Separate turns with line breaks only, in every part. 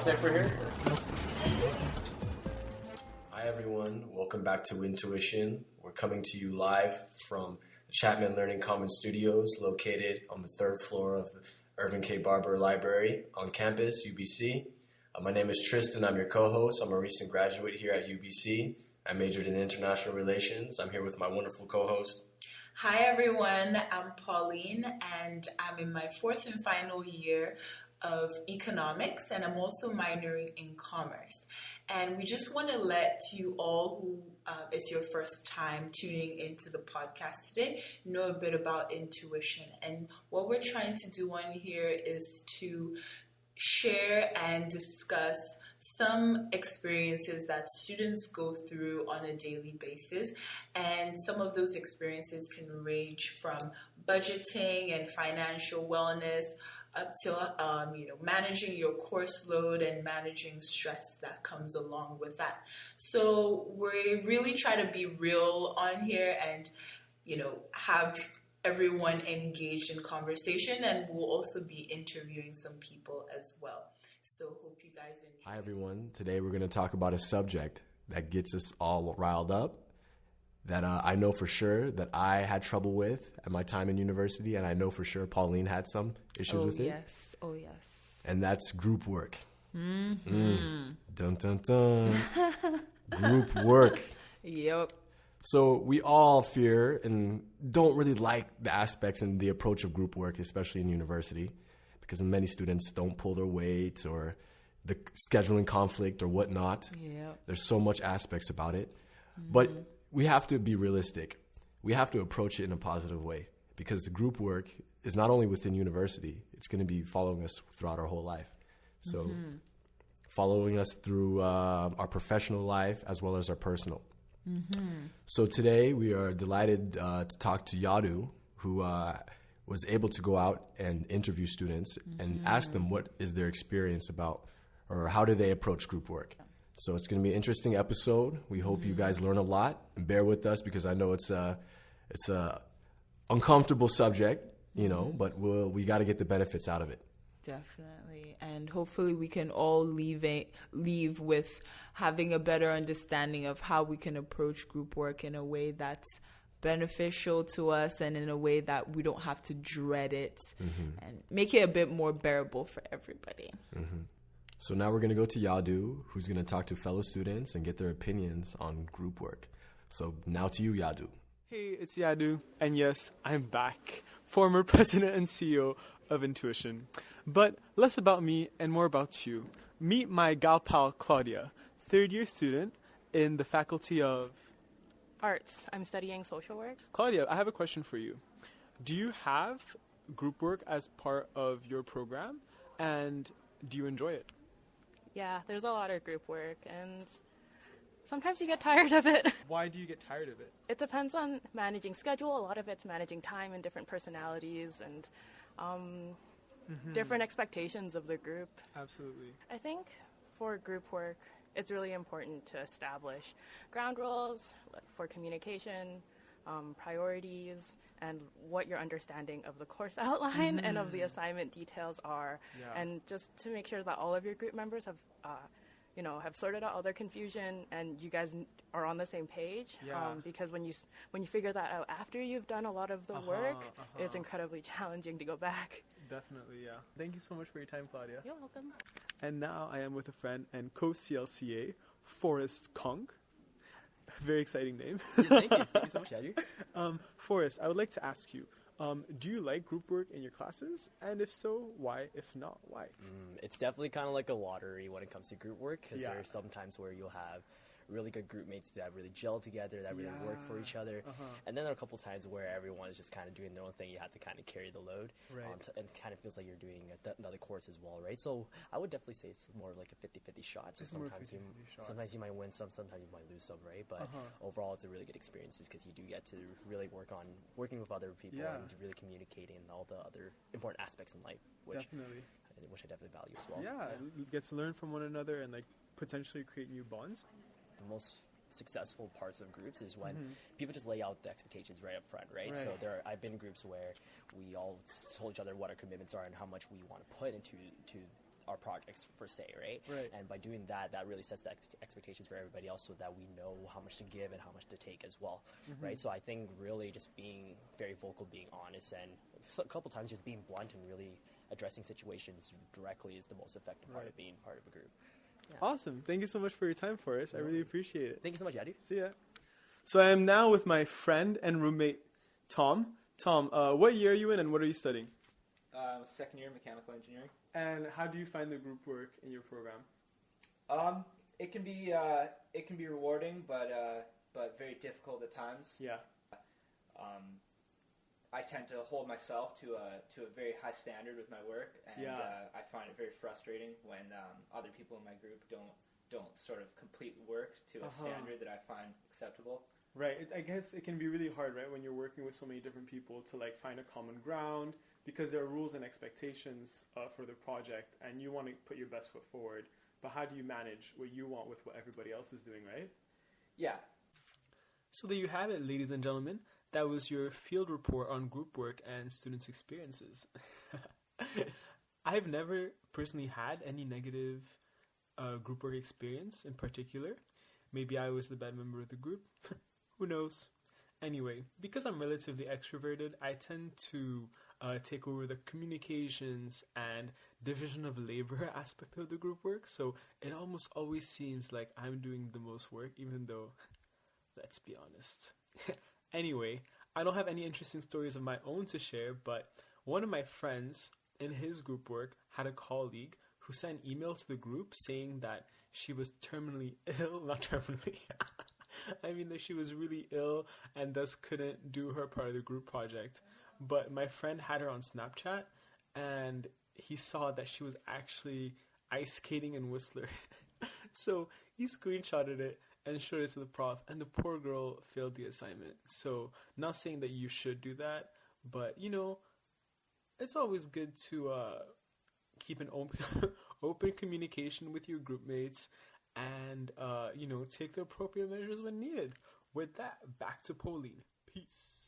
contact for here? Hi everyone, welcome back to Intuition. We're coming to you live from the Chapman Learning Commons Studios, located on the third floor of the Irving K. Barber Library on campus, UBC. Uh, my name is Tristan, I'm your co-host. I'm a recent graduate here at UBC. I majored in international relations. I'm here with my wonderful co-host.
Hi everyone, I'm Pauline and I'm in my fourth and final year of economics and I'm also minoring in commerce. And we just want to let you all who uh, it's your first time tuning into the podcast today know a bit about intuition. And what we're trying to do on here is to share and discuss some experiences that students go through on a daily basis. And some of those experiences can range from budgeting and financial wellness up to um, you know managing your course load and managing stress that comes along with that. So we really try to be real on here and you know have everyone engaged in conversation and we'll also be interviewing some people as well. So hope you guys enjoy.
Hi everyone. Today we're going to talk about a subject that gets us all riled up that uh, I know for sure that I had trouble with at my time in university, and I know for sure Pauline had some issues
oh,
with it.
yes. Oh yes.
And that's group work.
Mm-hmm.
Mm. Dun dun dun. group work.
Yep.
So we all fear and don't really like the aspects and the approach of group work, especially in university, because many students don't pull their weight or the scheduling conflict or whatnot.
Yep.
There's so much aspects about it, but we have to be realistic. We have to approach it in a positive way because the group work is not only within university; it's going to be following us throughout our whole life. So, following us through uh, our professional life as well as our personal. So today we are delighted uh, to talk to Yadu, who uh, was able to go out and interview students and ask them what is their experience about, or how do they approach group work. So it's going to be an interesting episode. We hope you mm-hmm. guys learn a lot and bear with us because I know it's a it's a uncomfortable subject, you know, mm-hmm. but we'll, we got to get the benefits out of it.
Definitely, and hopefully we can all leave a, leave with having a better understanding of how we can approach group work in a way that's beneficial to us and in a way that we don't have to dread it mm-hmm. and make it a bit more bearable for everybody.
So now we're going to go to Yadu, who's going to talk to fellow students and get their opinions on group work. So now to you, Yadu.
Hey, it's Yadu, and yes, I'm back, former president and CEO of Intuition. But less about me and more about you. Meet my gal pal Claudia, third year student in the faculty of.
Arts. I'm studying social work.
Claudia, I have a question for you. Do you have group work as part of your program, and do you enjoy it?
Yeah, there's a lot of group work, and sometimes you get tired of it.
Why do you get tired of it?
It depends on managing schedule. A lot of it's managing time and different personalities and um, different expectations of the group.
Absolutely.
I think for group work, it's really important to establish ground rules for communication, um, priorities, and what your understanding of the course outline and of the assignment details are,
Yeah.
and just to make sure that all of your group members have. Uh, you know, have sorted out all their confusion, and you guys are on the same page.
Yeah.
Um, because when you when you figure that out after you've done a lot of the work,
Uh-huh,
it's
uh-huh.
incredibly challenging to go back.
Definitely, yeah. Thank you so much for your time, Claudia.
You're welcome.
And now I am with a friend and co CLCA, Forrest Kong. Very exciting name.
Thank you. Thank you so much, Andrew.
Um, Forrest, I would like to ask you um, do you like group work in your classes? And if so, why? If not, why?
Mm, it's definitely kind of like a lottery when it comes to group work because
Yeah.
there are some times where you'll have really good group mates that really gel together, that really work for each other.
Uh-huh.
And then there are a couple times where everyone is just kind of doing their own thing. You have to kind of carry the load.
Right.
Um, and it kind of feels like you're doing a, th- another course as well, right? So I would definitely say it's more like a 50 50 shot. So
It's
sometimes, you,
shot.
sometimes you might win some, sometimes you might lose some, right? But
Uh-huh.
overall, it's a really good experience because you do get to really work on working with other people
Yeah.
and really communicating and all the other important aspects in life, which
Definitely.
which I definitely value as well.
Yeah, you get to learn from one another and like potentially create new bonds.
The most successful parts of groups is when
Mhm.
people just lay out the expectations right up front, right? So there, are, I've been in groups where we all told each other what our commitments are and how much we want to put into to our projects per se, right?
Right.
And by doing that, that really sets the expectations for everybody else, so that we know how much to give and how much to take as well,
Mm-hmm.
right? So I think really just being very vocal, being honest, and a couple times just being blunt and really addressing situations directly is the most effective part of being part of a group.
Awesome. Thank you so much for your time, for Forrest. I really appreciate it.
Thank you so much, Yadi.
See ya. So I am now with my friend and roommate, Tom. Tom, uh, what year are you in and what are you studying?
Uh, second year mechanical engineering.
And how do you find the group work in your program?
Um, it can be uh, it can be rewarding, but uh, but very difficult at times.
Yeah.
Um, I tend to hold myself to a to a very high standard with my work, and
Yeah.
uh, I find it very frustrating when um, other people in my group don't don't sort of complete work to a
Uh-huh.
standard that I find acceptable.
Right. It, I guess it can be really hard, right, when you're working with so many different people to like find a common ground because there are rules and expectations uh, for the project, and you want to put your best foot forward. But how do you manage what you want with what everybody else is doing, right?
Yeah,
So there you have it, ladies and gentlemen. That was your field report on group work and students' experiences. I've never personally had any negative uh, group work experience in particular. Maybe I was the bad member of the group. Who knows? Anyway, because I'm relatively extroverted, I tend to uh, take over the communications and division of labor aspect of the group work. So it almost always seems like I'm doing the most work, even though let's be honest. Anyway, I don't have any interesting stories of my own to share, but one of my friends in his group work had a colleague who sent an email to the group saying that she was terminally ill, not terminally. I mean that she was really ill and thus couldn't do her part of the group project. But my friend had her on Snapchat and he saw that she was actually ice skating in Whistler. so he screenshotted it and showed it to the prof, and the poor girl failed the assignment. So, not saying that you should do that, but you know, it's always good to uh, keep an open, open communication with your group mates and, uh, you know, take the appropriate measures when needed. With that, back to Pauline. Peace.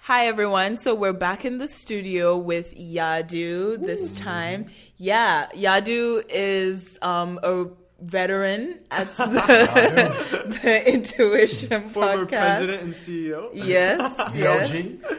Hi everyone. So we're back in the studio with Yadu this time. Yeah, Yadu is um, a veteran at the, the Intuition
Former
podcast.
president and CEO.
Yes, yes,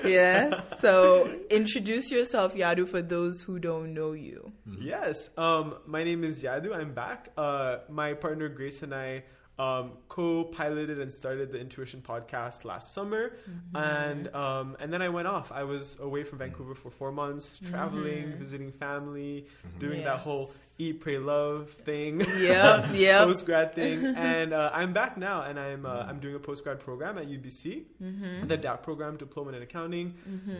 yes. So introduce yourself, Yadu, for those who don't know you.
Yes. Um, my name is Yadu. I'm back. Uh, my partner Grace and I um, co-piloted and started the Intuition podcast last summer, and um, and then I went off. I was away from Vancouver for four months, traveling, visiting family, doing that whole eat, pray, love thing.
Yeah, yep.
post grad thing, and uh, I'm back now, and I'm uh, I'm doing a post grad program at UBC,
Mm-hmm.
the DAP program, Diploma in Accounting.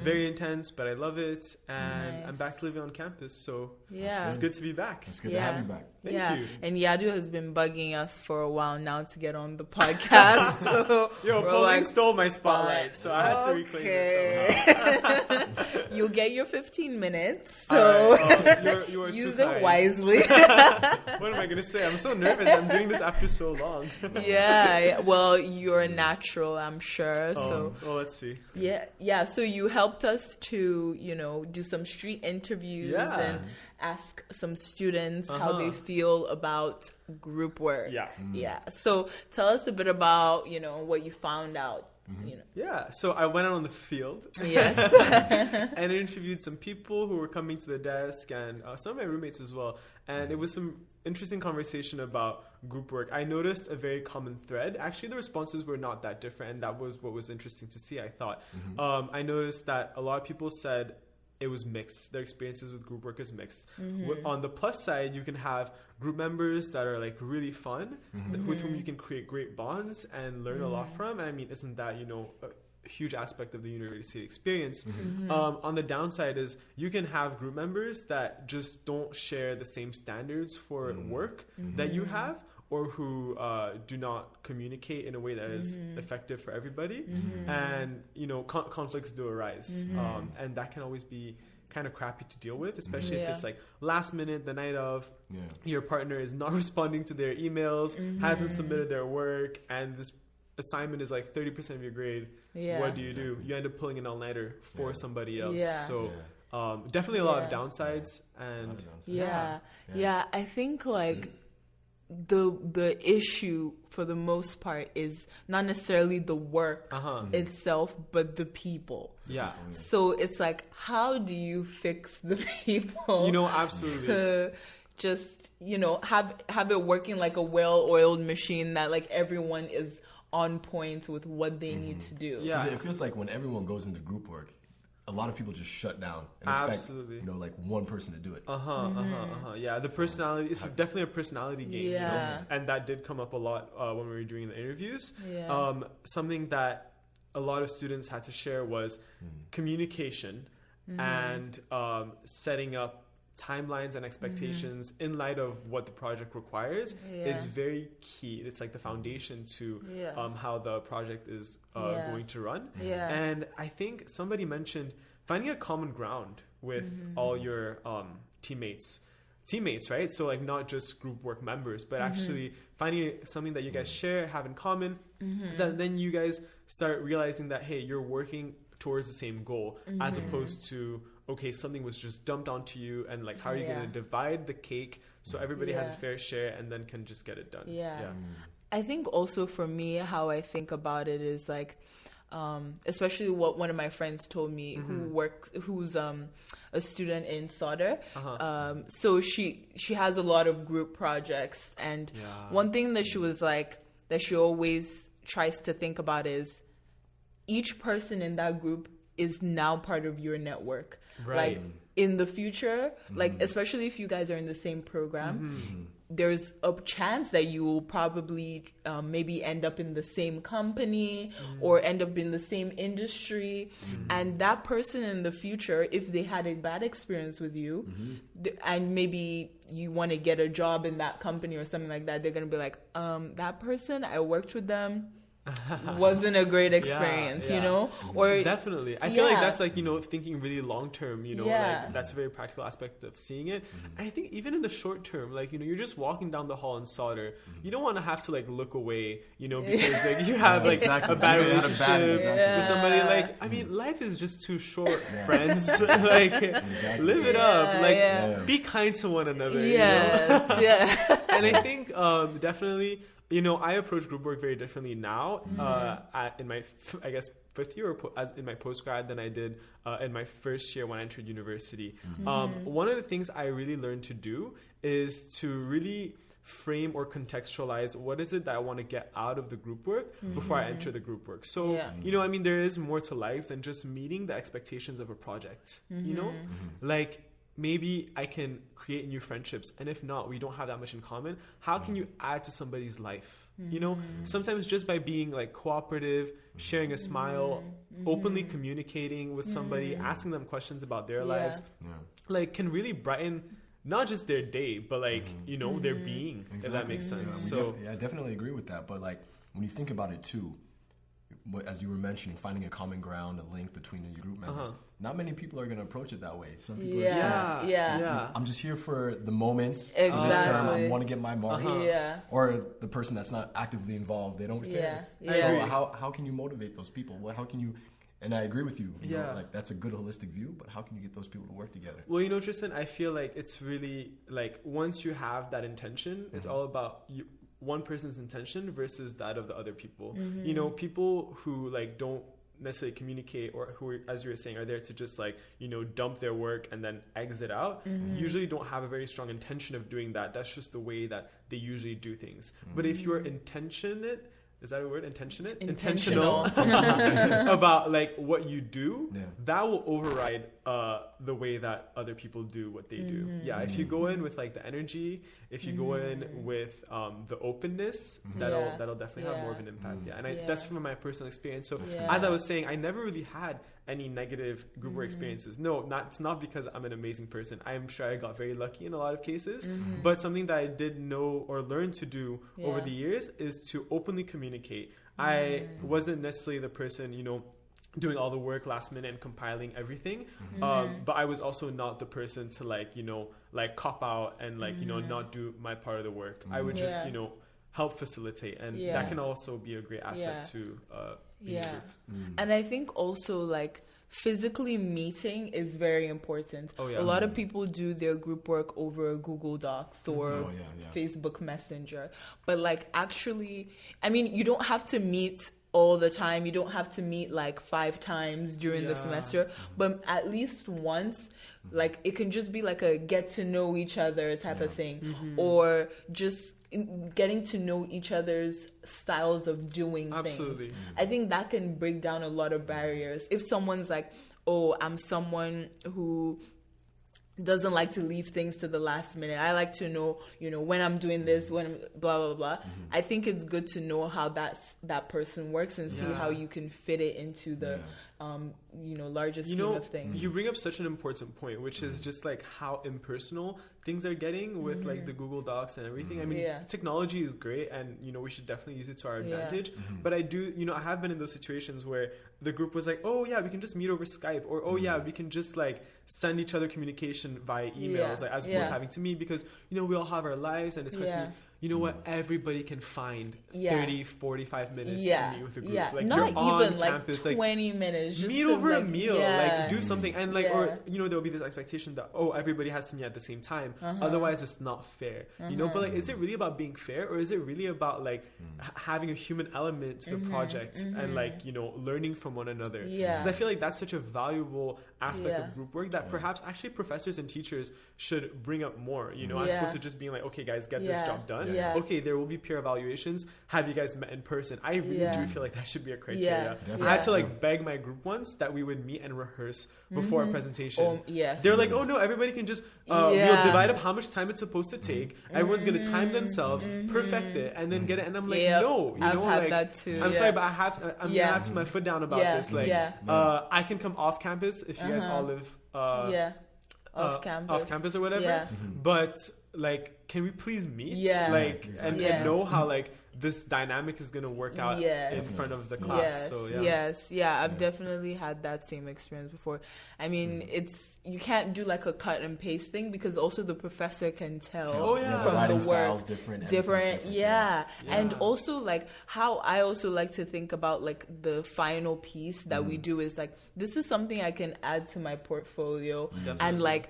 Very intense, but I love it, and I'm back living on campus, so
Yeah.
it's good to be back.
It's good
Yeah.
to have you back.
Thank
yeah,
you.
and Yadu has been bugging us for a while now to get on the podcast. so
Yo,
we're
Pauline
like,
stole my spotlight, so I had to reclaim it somehow.
Okay. You'll get your 15 minutes, so
right, oh, you're- you are
use them
kind.
Wisely.
What am I gonna say? I'm so nervous. I'm doing this after so long.
yeah, yeah, well, you're a natural, I'm sure. So
oh, well, let's see.
yeah, yeah. So you helped us to, you know, do some street interviews
Yeah.
and ask some students how they
Uh-huh.
feel about group work.
Yeah.
yeah. So tell us a bit about, you know, what you found out. You know,
Yeah, so I went out on the field
yes.
and interviewed some people who were coming to the desk and uh, some of my roommates as well. And it was some interesting conversation about group work. I noticed a very common thread. Actually, the responses were not that different, and that was what was interesting to see. I thought. Um, I noticed that a lot of people said it was mixed. Their experiences with group work is mixed. Mm-hmm. Wh- On the plus side, you can have group members that are like really fun, mm-hmm. th- with whom you mm-hmm. can create great bonds and learn a lot from. And I mean, isn't that you know a huge aspect of the university experience? Um, on the downside is you can have group members that just don't share the same standards for work that you have. Or who uh, do not communicate in a way that is effective for everybody, and you know con- conflicts do arise, um, and that can always be kind of crappy to deal with, especially if
Yeah.
it's like last minute, the night of,
Yeah.
your partner is not responding to their emails, hasn't submitted their work, and this assignment is like 30% of your grade.
Yeah.
What do you do? You end up pulling an all nighter for
Yeah.
somebody else.
Yeah.
So,
Yeah.
um, definitely a lot of
Yeah.
downsides and
Yeah.
Yeah.
yeah. I think like the the issue for the most part is not necessarily the work
Uh-huh.
itself, but the people.
yeah.
So it's like, how do you fix the people?
You know, absolutely.
to just you know have have it working like a well-oiled machine that like everyone is on point with what they need to do.
Yeah.
'Cause It feels like when everyone goes into group work, a lot of people just shut down and expect
Absolutely.
you know like one person to do it.
Uh huh. Uh huh. Uh huh. Yeah, the personality. It's definitely a personality game. You
Yeah.
know? And that did come up a lot uh, when we were doing the interviews.
Yeah.
Um, something that a lot of students had to share was communication
Mm-hmm.
and um, setting up timelines and expectations in light of what the project requires
Mm-hmm. Yeah.
is very key. It's like the foundation to
Yeah.
um, how the project is uh,
Yeah.
going to run. And I think somebody mentioned finding a common ground with
Mm-hmm.
all your um, teammates. Teammates, right? So, like, not just group work members, but
Mm-hmm.
actually finding something that you guys share, have in common.
Mm-hmm.
So that then you guys start realizing that, hey, you're working towards the same goal as
Mm-hmm.
opposed to, okay, something was just dumped onto you, and like, how are you
Yeah.
going to divide the cake so everybody has a fair share and then can just get it done?
Yeah. I think also for me, how I think about it is like, um, especially what one of my friends told me who
Mm-hmm.
works, who's um, a student in Sauder.
Uh-huh.
Um, so she she has a lot of group projects, and
Yeah.
one thing that she was like that she always tries to think about is each person in that group is now part of your network.
Right.
Like in the future, like mm-hmm. especially if you guys are in the same program, mm-hmm. there's a chance that you will probably um, maybe end up in the same company mm. or end up in the same industry. Mm-hmm. And that person in the future, if they had a bad experience with you, th- and maybe you want to get a job in that company or something like that, they're gonna be like, um, that person, I worked with them. wasn't a great experience, you
yeah.
know? Or
Definitely. I feel like that's like, you know, thinking really long term, you know,
Yeah.
like that's a very practical aspect of seeing it. Mm-hmm. And I think even in the short term, like, you know, you're just walking down the hall in Sauder, mm-hmm. you don't want to have to like look away, you know, because like you have like
Exactly.
a bad
You had a bad-
relationship
exactly.
with somebody. Like, I mean, mm-hmm. life is just too short, friends. like, live it up. Like,
yeah.
be kind to one another. you know?
yes, yeah.
and I think um, definitely, you know, I approach group work very differently now.
Mm-hmm.
Uh, at, in my, I guess, fifth year or po- as in my post grad than I did uh, in my first year when I entered university.
Mm-hmm.
Um, one of the things I really learned to do is to really frame or contextualize what is it that I want to get out of the group work before I enter the group work. So,
Mm-hmm. Yeah.
you know, I mean, there is more to life than just meeting the expectations of a project. You know,
Mm-hmm.
like maybe I can create new friendships, and if not, we don't have that much in common. How can you add to somebody's life? You know,
Mm-hmm.
sometimes just by being like cooperative, sharing a smile, openly communicating with somebody, asking them questions about their
Mm-hmm. Yeah.
lives,
Yeah.
like can really brighten not just their day, but like you know their being. If that makes
Yeah,
sense.
we
So
def- yeah, I definitely agree with that. But like when you think about it too, what, as you were mentioning, finding a common ground, a link between your group members.
Uh-huh.
Not many people are going to approach it that way. Some people are
Yeah.
just like,
yeah,
yeah.
yeah.
I'm just here for the moment, for this term. I want to get my mark.
Uh-huh.
Yeah.
Or the person that's not actively involved, they don't care.
Yeah,
So how how can you motivate those people? Well, how can you? And I agree with you. you know,
Yeah.
like that's a good holistic view. But how can you get those people to work together?
Well, you know, Tristan, I feel like it's really like once you have that intention, it's all about you, one person's intention versus that of the other people. Mm-hmm. You know, people who like don't necessarily communicate or who, are, as you were saying, are there to just like you know dump their work and then exit out. Mm-hmm. Usually, don't have a very strong intention of doing that. That's just the way that they usually do things. But if mm. you're intentionate. Is that a word? Intentionate?
Intentional.
about like what you do,
Yeah.
that will override uh, the way that other people do what they do.
Mm-hmm.
Yeah, if you go in with like the energy, if you go in with um, the openness, that'll
Yeah.
that'll definitely have more of an impact. Yeah, and I,
Yeah.
that's from my personal experience. So
Yeah.
as I was saying, I never really had any negative group
Mm-hmm.
work experiences. No, not it's not because I'm an amazing person. I'm sure I got very lucky in a lot of cases,
Mm-hmm.
but something that I did know or learn to do over the years is to openly communicate. I
Mm.
wasn't necessarily the person, you know, doing all the work last minute and compiling everything.
Mm-hmm.
Um, but I was also not the person to like, you know, like cop out and like, you know,
Mm-hmm.
not do my part of the work. I would just,
Yeah.
you know, help facilitate. And
Yeah.
that can also be a great asset
Yeah.
to uh,
Yeah.
group. Mm.
And I think also like physically meeting is very important.
Oh, yeah.
A lot of people do their group work over Google Docs mm-hmm. or
Oh, yeah, yeah.
Facebook Messenger. But like actually, I mean, you don't have to meet all the time. You don't have to meet like five times during the semester, mm-hmm. but at least once, mm-hmm. like it can just be like a get to know each other type of thing,
Mm-hmm.
or just in- getting to know each other's styles of doing things.
Absolutely.
things. I think that can break down a lot of barriers. If someone's like, "Oh, I'm someone who doesn't like to leave things to the last minute. I like to know, you know, when I'm doing this, when I'm blah blah blah. Mm-hmm. I think it's good to know how that's that person works and see how you can fit it into the um, you know, larger
you know
of things.
you bring up such an important point which is mm-hmm. just like how impersonal things are getting with like mm-hmm. the google docs and everything i mean
Yeah.
technology is great and you know we should definitely use it to our
Yeah.
advantage mm-hmm. but i do you know i have been in those situations where the group was like oh yeah we can just meet over skype or oh yeah we can just like send each other communication via emails
Yeah.
like as opposed
Yeah.
to having to meet because you know we all have our lives and it's good to
Yeah.
Meet you know what everybody can find
Yeah.
30 45 minutes
yeah,
to meet with a group
yeah,
like
not
you're on
even like
campus like
twenty minutes. Just
meet
to,
over a meal
yeah.
like do something and like
Yeah.
or you know there'll be this expectation that oh everybody has to meet at the same time
Uh-huh.
otherwise it's not fair you know but like is it really about being fair or is it really about like h- having a human element to the project and like you know learning from one another
Mm-hmm. Yeah.
because i feel like that's such a valuable aspect
Yeah.
of group work that perhaps actually professors and teachers should bring up more you know as opposed to just being like okay guys get this job done
Yeah.
okay there will be peer evaluations have you guys met in person i really
Yeah.
do feel like that should be a criteria
Definitely.
i had to
Yeah.
like beg my group once that we would meet and rehearse before a presentation.
Oh, yes.
They're like, oh no, everybody can just uh, we'll
Yeah.
divide up how much time it's supposed to take. Everyone's gonna time themselves, perfect it, and then get it. And I'm like,
Yep.
no, you
I've
know,
had
like,
that too,
I'm
yeah.
sorry, but I have to, I'm
Yeah.
gonna have to put my foot down about
Yeah,
this. Like,
yeah.
uh, I can come off campus if you guys
Uh-huh.
all live uh,
yeah,
uh,
off campus.
off campus or whatever.
Yeah.
But like, can we please meet?
Yeah.
Like, and,
Yeah.
and know how like this dynamic is gonna work out
Yeah.
in
Definitely.
front of the class.
Yes,
So yeah.
yes, yeah. I've definitely had that same experience before. I mean,
Mm.
it's you can't do like a cut and paste thing because also the professor can tell
Oh, yeah.
from
writing
the work
style's different.
different, yeah. and also like how i also like to think about like the final piece that
Mm.
we do is like this is something i can add to my portfolio
Definitely.
and like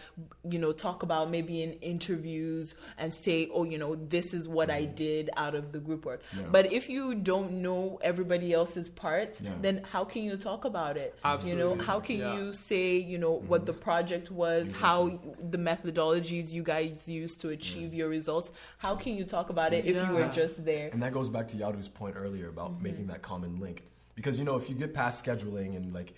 you know talk about maybe in interviews and say oh you know this is what i did out of the group work
Yeah.
but if you don't know everybody else's parts
Yeah.
then how can you talk about it you know how can
Yeah.
you say you know what the project was how the methodologies you guys use to achieve your results how can you talk about it if you were just there
And that goes back to Yadu's point earlier about
Mm-hmm.
making that common link. Because you know, if you get past scheduling and like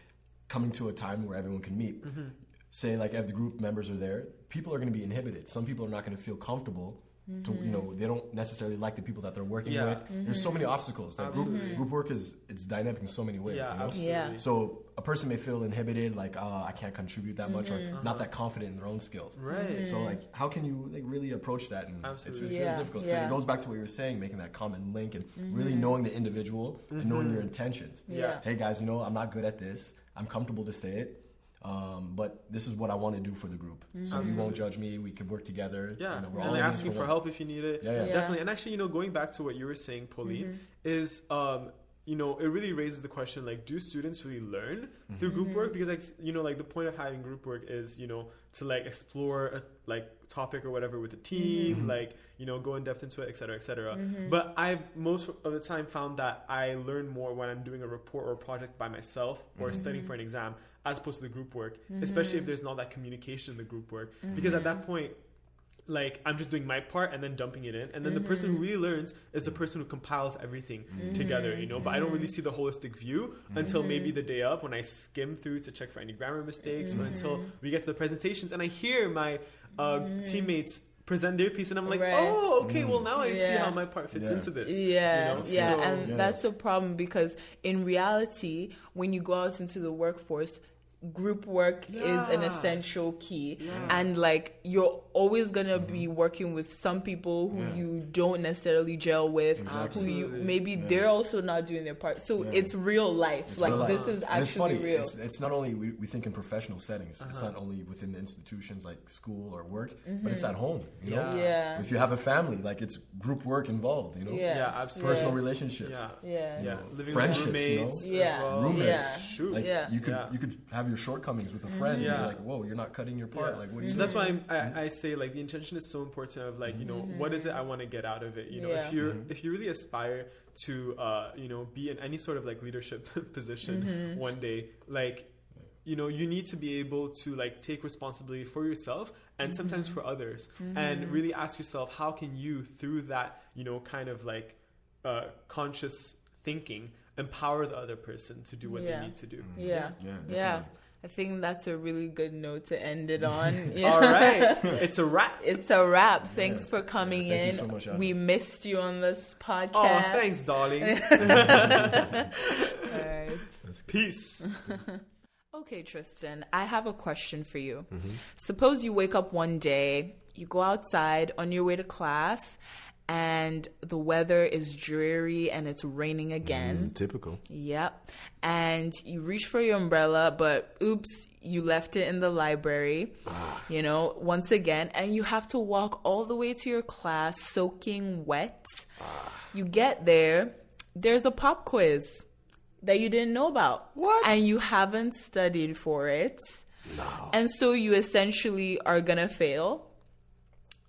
coming to a time where everyone can meet,
Mm-hmm.
say like if the group members are there, people are going to be inhibited. Some people are not going to feel comfortable. To you know,
Mm-hmm.
they don't necessarily like the people that they're working
Yeah.
with. There's so many obstacles. Like group, group work is it's dynamic in so many ways.
Yeah,
you know?
absolutely.
Yeah.
So a person may feel inhibited, like, oh, I can't contribute that much, or
Mm-hmm.
not that confident in their own skills.
Right.
So like, how can you like really approach that? And it's,
Absolutely.
it's
Yeah,
really difficult. So it goes back to what you were saying, making that common link and really knowing the individual and knowing your intentions.
Yeah.
Hey guys, you know I'm not good at this. I'm comfortable to say it. Um, but this is what I want to do for the group. So you won't judge me. We can work together.
Yeah,
you know, we're
and
all
like
in this
asking for
one.
help if you need it.
Yeah, yeah.
Yeah.
definitely. And actually, you know, going back to what you were saying, Pauline, is um, you know, it really raises the question like, do students really learn through group mm-hmm. work? Because like, you know, like the point of having group work is, you know, to like explore a like topic or whatever with a team, mm-hmm. like you know, go in depth into it, et cetera, et cetera. Mm-hmm. But I've most of the time found that I learn more when I'm doing a report or a project by myself or studying for an exam as opposed to the group work, especially if there's not that communication in the group work. Because at that point, like I'm just doing my part and then dumping it in, and then the person who mm-hmm. really learns is the person who compiles everything mm-hmm. together, you know. But I don't really see the mm-hmm. holistic view until maybe the day of when I skim through to check for any grammar mistakes, or until we get to the presentations and I hear my uh, teammates present their piece, and I'm like,
Right.
oh, okay, well mm. now I see how my part fits
Yeah.
into this.
Yeah,
you know?
yeah,
So-
and
Yeah.
that's a problem because in reality, when you go out into the workforce, group work is an essential key,
Yeah.
and like you're always gonna be working with some people who
Yeah.
you don't necessarily gel with,
Exactly.
who you
Absolutely.
maybe they're also not doing their part. So
Yeah.
it's real life.
It's
like
real life.
this is
And it's
actually
funny.
real.
It's, it's not only we, we think in professional settings. It's
Uh-huh.
not only within the institutions like school or work, but it's at home. You know,
Yeah.
yeah,
if you have a family, like it's group work involved. You know,
yeah,
Yeah, absolutely.
personal
yeah.
relationships.
Yeah.
Yeah.
Yeah,
know,
living
friendships,
with
you know?
roommates
Yeah.
as well.
Roommates.
Yeah.
Shoot.
Like
Yeah.
you could
Yeah.
you could have your your shortcomings with a mm-hmm. friend.
Yeah.
You're like, whoa, you're not cutting your part.
Yeah.
Like, what do
so
you?
that's why I'm, I, mm-hmm. I say like the intention is so important of like you know what is it mm-hmm. I want to get out of it you know
Yeah.
if you if you really aspire to uh, you know be in any sort of like leadership position one day like you know you need to be able to like take responsibility for yourself and sometimes for others and really ask yourself how can you through that you know kind of like uh, conscious thinking empower the other person to do what
Yeah.
they need to do
Yeah.
Yeah,
Yeah.
definitely.
I think that's a really good note to end it on.
all right it's a wrap
It's a wrap. Thanks for coming
Yeah, thank
in.
you so much,
we missed you on this podcast.
oh thanks darling
All right.
peace
Okay, Tristan, I have a question for you.
Mm-hmm.
Suppose you wake up one day, you go outside on your way to class, and the weather is dreary and it's raining again.
Mm, typical.
Yep. And you reach for your umbrella, but oops, you left it in the library. You know, once again, and you have to walk all the way to your class soaking wet. You get there, there's a pop quiz that you didn't know about.
What?
And you haven't studied for it.
No.
And so you essentially are going to fail.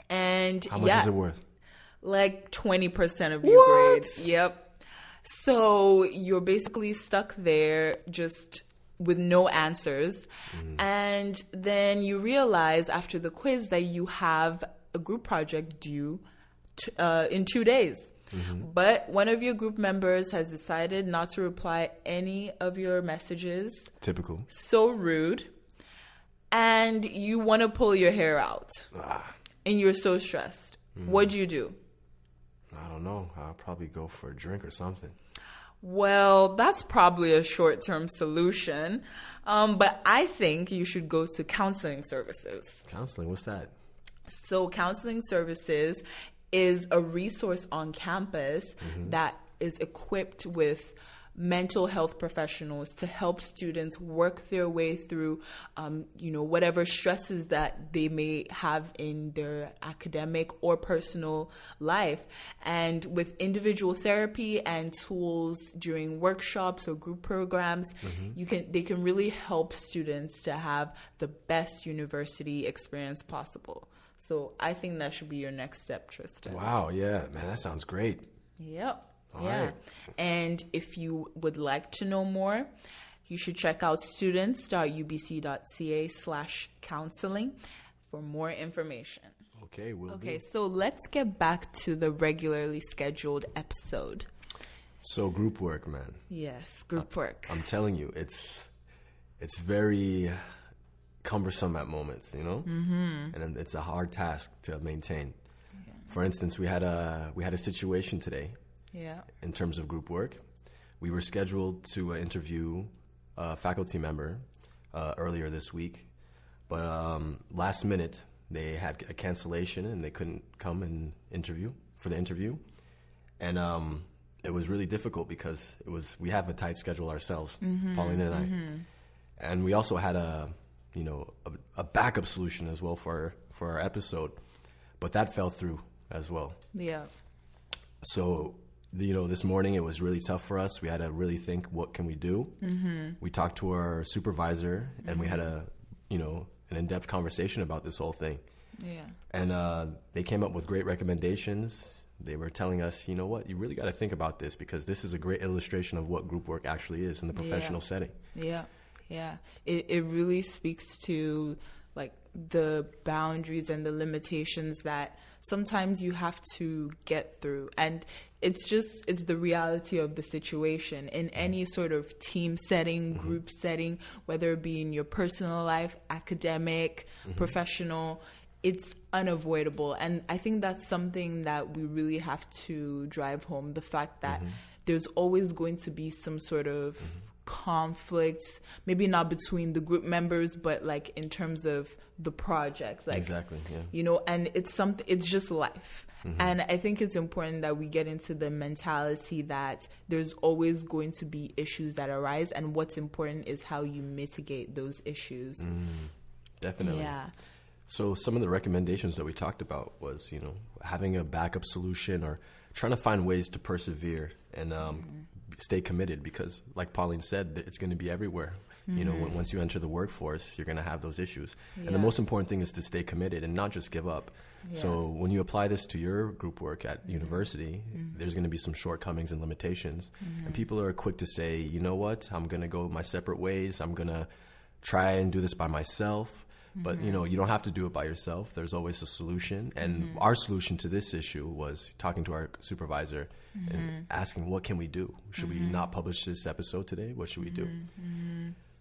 And
How much
yeah,
is it worth?
Like 20% of your
What?
grade. Yep. So you're basically stuck there just with no answers. Mm. And then you realize after the quiz that you have a group project due t- uh, in two days. Mm-hmm. But one of your group members has decided not to reply any of your messages.
Typical.
So rude. And you want to pull your hair out. Ah. And you're so stressed. Mm-hmm. What do
you do? Don't know. I'll probably go for a drink or something.
Well, that's probably a short term solution. Um, but I think you should go to counseling services.
Counseling, what's that?
So, counseling services is a resource on campus that is equipped with mental health professionals to help students work their way through, um, you know, whatever stresses that they may have in their academic or personal life. And with individual therapy and tools during workshops or group programs, you can they can really help students to have the best university experience possible. So I think that should be your next step, Tristan.
Wow, yeah, man, that sounds great.
Yep.
All
yeah.
right.
And if you would like to know more, you should check out students.ubc.ca slash counseling for more information.
Okay, we'll
Okay,
do.
so let's get back to the regularly scheduled episode.
So group work, man.
Yes, group work.
I'm telling you, it's it's very cumbersome at moments, you know, mm-hmm. and it's a hard task to maintain. For instance, we had a we had a situation today
Yeah.
in terms of group work. We were scheduled to uh, interview a faculty member uh, earlier this week, but um, last minute they had a cancellation and they couldn't come and interview for the interview, and um, it was really difficult because it was we have a tight schedule ourselves, Paulina and I, and we also had a you know a, a backup solution as well for for our episode, but that fell through as well
Yeah.
so you know this morning it was really tough for us. We had to really think what can we do? Mm-hmm. we talked to our supervisor and we had a you know an in-depth conversation about this whole thing.
Yeah.
and uh, they came up with great recommendations. They were telling us you know what? You really got to think about this because this is a great illustration of what group work actually is in the professional
Yeah.
setting.
Yeah, yeah. It it really speaks to like the boundaries and the limitations that sometimes you have to get through. And it's just it's the reality of the situation. In any sort of team setting mm-hmm. group setting whether it be in your personal life academic mm-hmm. professional it's unavoidable. And i think that's something that we really have to drive home. The fact that mm-hmm. there's always going to be some sort of conflicts maybe not between the group members but like in terms of the project like
exactly yeah.
you know and it's something it's just life. Mm-hmm. And i think it's important that we get into the mentality that there's always going to be issues that arise and what's important is how you mitigate those issues.
Mm, definitely.
Yeah.
So some of the recommendations that we talked about was, you know, having a backup solution or trying to find ways to persevere and um, mm-hmm. Stay committed because, like Pauline said, it's going to be everywhere. You know, when, once you enter the workforce, you're going to have those issues. And the most important thing is to stay committed and not just give up. So when you apply this to your group work at mm-hmm. university, mm-hmm. there's going to be some shortcomings and limitations. And people are quick to say, you know what, I'm going to go my separate ways. I'm going to try and do this by myself. But you know, mm-hmm. you don't have to do it by yourself. There's always a solution. And mm-hmm. our solution to this issue was talking to our supervisor and mm-hmm. asking, what can we do? Should we not publish this episode today? What should we do?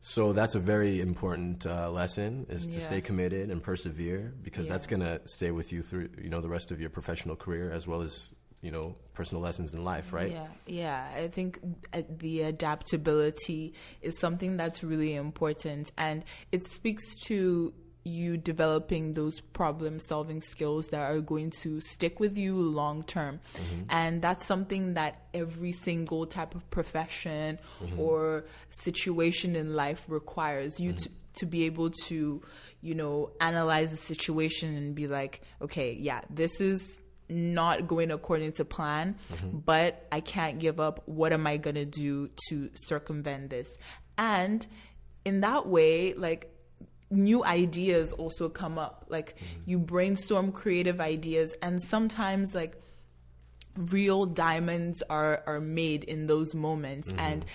So that's a very important uh, lesson: is to stay committed and persevere, because that's gonna stay with you through you know the rest of your professional career as well as you know personal lessons in life, right?
Yeah, yeah. I think uh, the adaptability is something that's really important, and it speaks to you developing those problem solving skills that are going to stick with you long term. Mm-hmm. And that's something that every single type of profession mm-hmm. or situation in life requires you to, mm-hmm. to be able to, you know, analyze the situation and be like, okay, yeah, this is not going according to plan, but I can't give up. What am I going to do to circumvent this? And in that way, like new ideas also come up. Like mm-hmm. you brainstorm creative ideas, and sometimes, like, real diamonds are are made in those moments mm-hmm. and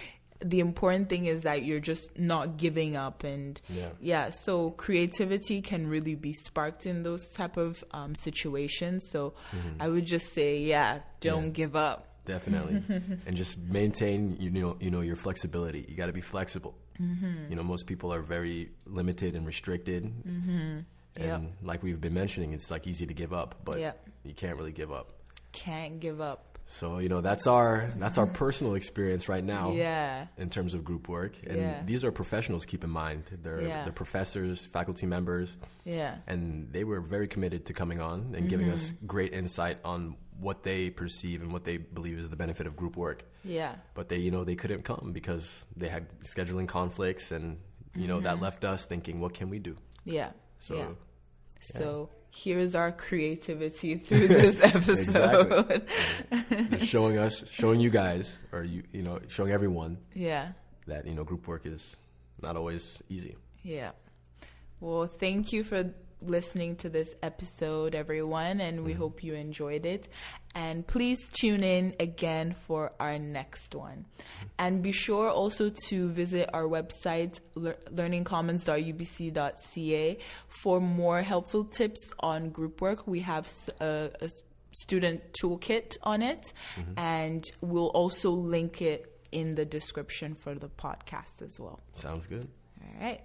the important thing is that you're just not giving up and
Yeah.
so creativity can really be sparked in those type of um, situations so mm-hmm. i would just say yeah don't
Yeah.
give up
Definitely, and just maintain you know you know your flexibility. You got to be flexible.
Mm-hmm.
You know, most people are very limited and restricted, and
Yep.
like we've been mentioning, it's like easy to give up, but
Yep.
you can't really give up.
can't give up
So you know that's our that's our personal experience right now.
yeah
In terms of group work, and
Yeah.
these are professionals. Keep in mind, they're
Yeah.
they're professors, faculty members,
yeah
and they were very committed to coming on and giving us
Mm-hmm.
great insight on what they perceive and what they believe is the benefit of group work.
yeah
But they, you know, they couldn't come because they had scheduling conflicts, and you know that left us thinking, what can we do?
yeah
So
Mm-hmm. yeah so here's our creativity through this episode
showing us, showing you guys, or you, you know, showing everyone
yeah
that you know group work is not always easy.
Yeah. Well, thank you for listening to this episode, everyone, and we mm. hope you enjoyed it. And please tune in again for our next one. Mm-hmm. And be sure also to visit our website, lear- learningcommons.ubc.ca, for more helpful tips on group work. We have a student toolkit on it, mm-hmm. and we'll also link it in the description for the podcast as well.
Sounds good.
All right.